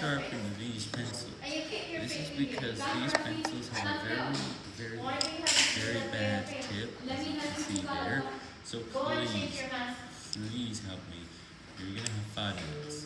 sharpen these pencils. This is because these pencils have a very, very, very bad tip, as you can see there. So please, please help me.